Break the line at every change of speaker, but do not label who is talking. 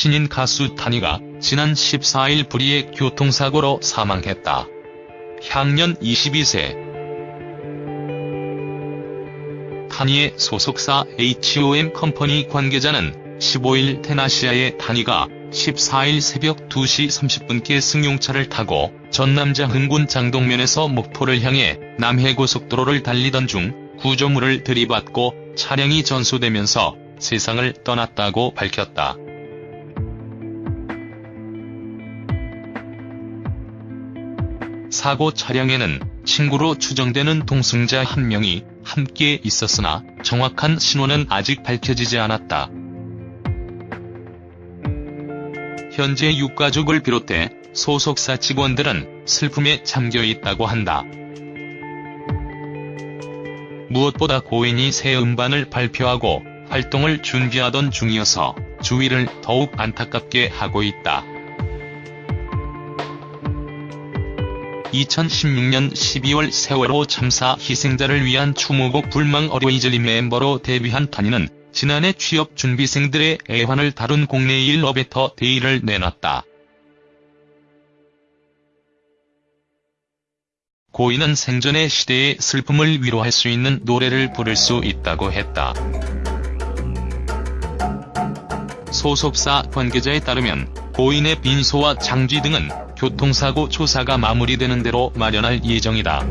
신인 가수 타니가 지난 14일 불의의 교통사고로 사망했다. 향년 22세. 타니의 소속사 HOM 컴퍼니 관계자는 15일 테나시아의 타니가 14일 새벽 2시 30분께 승용차를 타고 전남자 흥군 장동면에서 목포를 향해 남해고속도로를 달리던 중 구조물을 들이받고 차량이 전소되면서 세상을 떠났다고 밝혔다. 사고 차량에는 친구로 추정되는 동승자 한 명이 함께 있었으나 정확한 신원은 아직 밝혀지지 않았다. 현재 유가족을 비롯해 소속사 직원들은 슬픔에 잠겨 있다고 한다. 무엇보다 고인이 새 음반을 발표하고 활동을 준비하던 중이어서 주위를 더욱 안타깝게 하고 있다. 2016년 12월 세월호 참사 희생자를 위한 추모곡 불망 Always Remember로 데뷔한 타니는 지난해 취업 준비생들의 애환을 다룬 곡 내일 A Better Day를 내놨다. 고인은 생전의 시대의 슬픔을 위로할 수 있는 노래를 부를 수 있다고 했다. 소속사 관계자에 따르면 고인의 빈소와 장지 등은 교통사고 조사가 마무리되는 대로 마련할 예정이다.